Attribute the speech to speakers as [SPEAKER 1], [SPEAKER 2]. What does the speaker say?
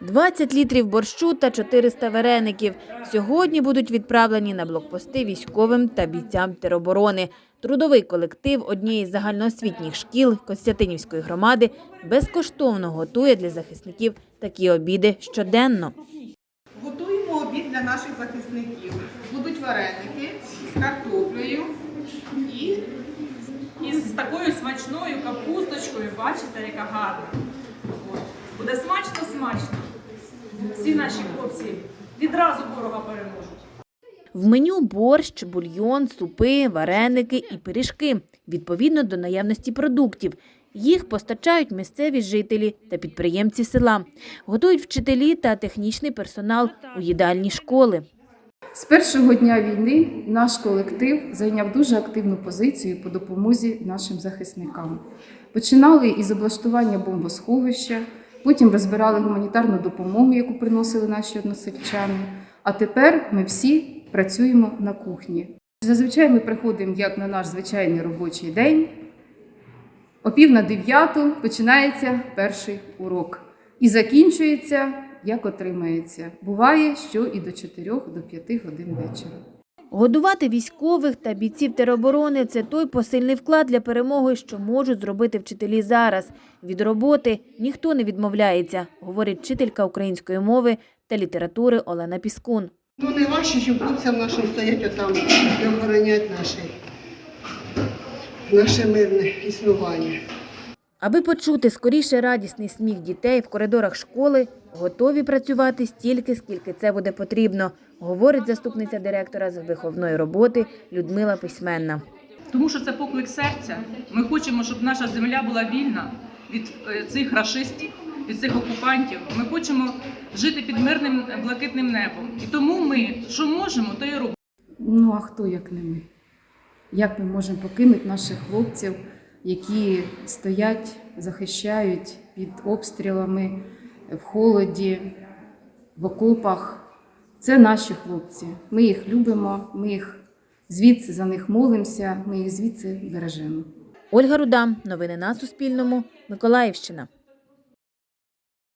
[SPEAKER 1] 20 літрів борщу та 400 вареників. Сьогодні будуть відправлені на блокпости військовим та бійцям тероборони. Трудовий колектив однієї з загальноосвітніх шкіл Костянтинівської громади безкоштовно готує для захисників такі обіди щоденно.
[SPEAKER 2] Готуємо обід для наших захисників. Будуть вареники з картоплею і
[SPEAKER 3] І з такою смачною капусточкою, бачите, яка гарна. Буде смачно, смачно. Всі наші хлопці відразу ворога переможуть.
[SPEAKER 1] В меню борщ, бульйон, супи, вареники і пиріжки відповідно до наявності продуктів. Їх постачають місцеві жителі та підприємці села. Готують вчителі та технічний персонал у їдальні школи.
[SPEAKER 4] З першого дня війни наш колектив зайняв дуже активну позицію по допомозі нашим захисникам. Починали із облаштування бомбосховища, потім розбирали гуманітарну допомогу, яку приносили наші односельчани. А тепер ми всі працюємо на кухні. Зазвичай ми приходимо як на наш звичайний робочий день. О пів на дев'яту починається перший урок і закінчується, як отримається. Буває, що і до 4 до 5 годин вечора.
[SPEAKER 1] Годувати військових та бійців тероборони – це той посильний вклад для перемоги, що можуть зробити вчителі зараз. Від роботи ніхто не відмовляється, говорить вчителька української мови та літератури Олена Піскун.
[SPEAKER 5] Ну, не важче, що хлопцям нашим стоять отам і охоронять наше, наше мирне існування.
[SPEAKER 1] Аби почути скоріше радісний сміх дітей в коридорах школи, готові працювати стільки, скільки це буде потрібно, говорить заступниця директора з виховної роботи Людмила Письменна.
[SPEAKER 3] Тому що це поклик серця. Ми хочемо, щоб наша земля була вільна від е, цих рашистів, від цих окупантів. Ми хочемо жити під мирним е, блакитним небом. І тому ми, що можемо, то і робимо.
[SPEAKER 4] Ну а хто як не ми? Як ми можемо покинути наших хлопців, які стоять, захищають під обстрілами в холоді, в окопах? Це наші хлопці. Ми їх любимо, ми їх звідси за них молимося, ми їх звідси бережемо.
[SPEAKER 1] Ольга Руда. Новини на Суспільному. Миколаївщина.